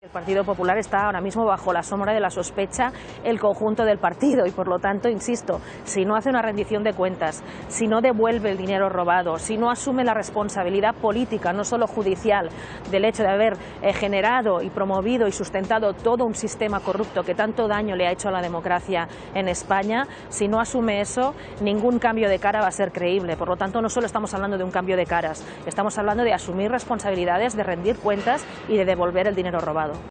El Partido Popular está ahora mismo bajo la sombra de la sospecha el conjunto del partido y por lo tanto, insisto, si no hace una rendición de cuentas, si no devuelve el dinero robado, si no asume la responsabilidad política, no solo judicial, del hecho de haber eh, generado y promovido y sustentado todo un sistema corrupto que tanto daño le ha hecho a la democracia en España, si no asume eso, ningún cambio de cara va a ser creíble. Por lo tanto, no solo estamos hablando de un cambio de caras, estamos hablando de asumir responsabilidades, de rendir cuentas y de devolver el dinero robado.